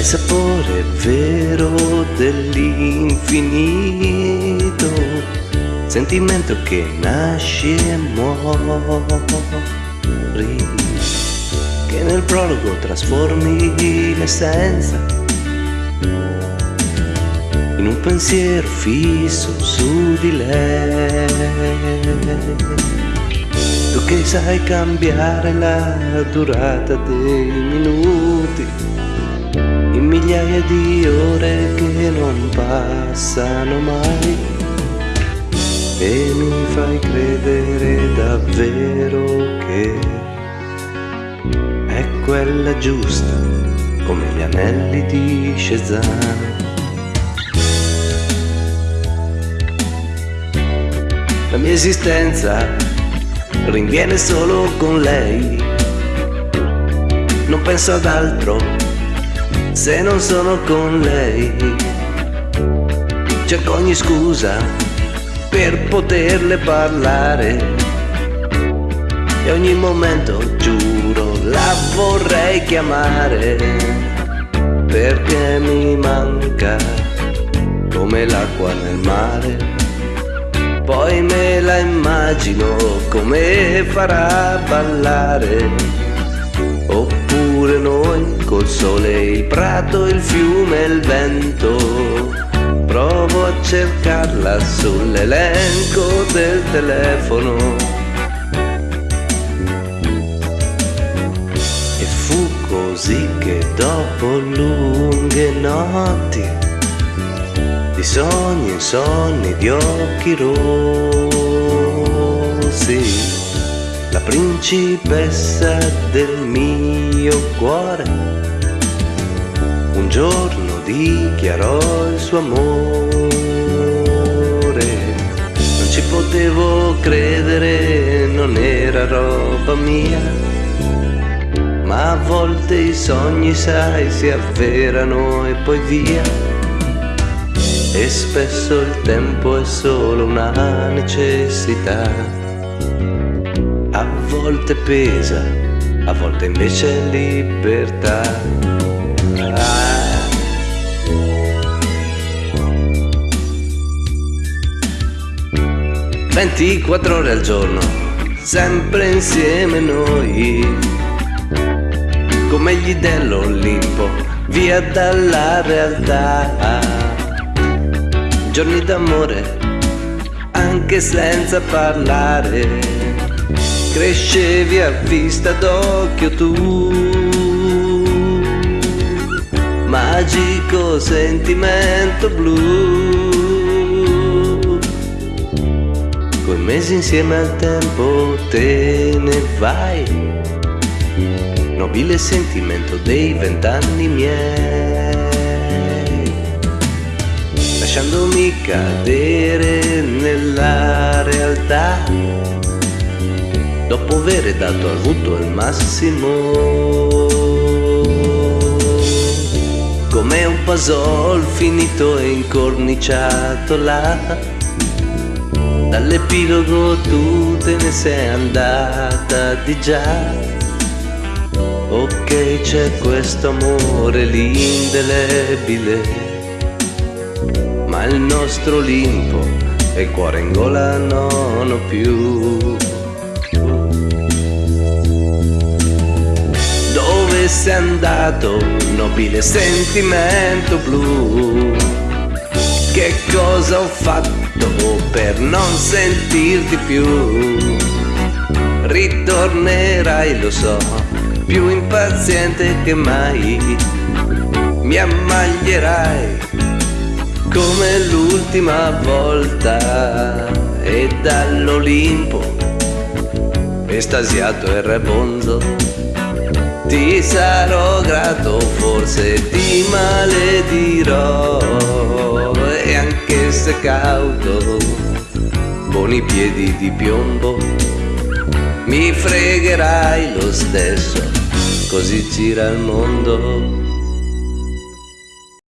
hai sapore vero dell'infinito, sentimento che nasce e muori, che nel prologo trasformi l'essenza in un pensiero fisso su di lei. Tu che sai cambiare la durata dei minuti in migliaia di ore che non passano mai e mi fai credere davvero che è quella giusta come gli anelli di Cezanne. La mia esistenza rinviene solo con lei. Non penso ad altro se non sono con lei. Cerco ogni scusa per poterle parlare. E ogni momento, giuro, la vorrei chiamare. Perché mi manca come l'acqua nel mare poi me la immagino come farà ballare. Col sole, il prato, il fiume, il vento. Provo a cercarla sull'elenco del telefono. E fu così che dopo lunghe notti di sogni e sogni di occhi rossi, la principessa del mio cuore, un giorno dichiarò il suo amore. Non ci potevo credere, non era roba mia, ma a volte i sogni, sai, si avverano e poi via e spesso il tempo è solo una necessità. Volte pesa, a volte invece è libertà. Ah. 24 ore al giorno, sempre insieme noi, come gli dell'Olimpo, via dalla realtà giorni d'amore, anche senza parlare. Crescevi a vista d'occhio tu, magico sentimento blu. Coi mesi insieme al tempo te ne vai, nobile sentimento dei vent'anni miei. Lasciandomi cadere nella realtà dopo aver dato al il massimo. Come un puzzle finito e incorniciato là. Dall'epilogo tu te ne sei andata di già. Ok c'è questo amore l'indelebile. Ma il nostro Olimpo e il cuore in gola non ho più. Sei andato, nobile sentimento blu? Che cosa ho fatto per non sentirti più? Ritornerai, lo so, più impaziente che mai. Mi ammaglierai come l'ultima volta e dall'Olimpo estasiato e rebonzo ti sarò grato forse ti maledirò. E anche se cauto con i piedi di piombo mi fregherai lo stesso così gira il mondo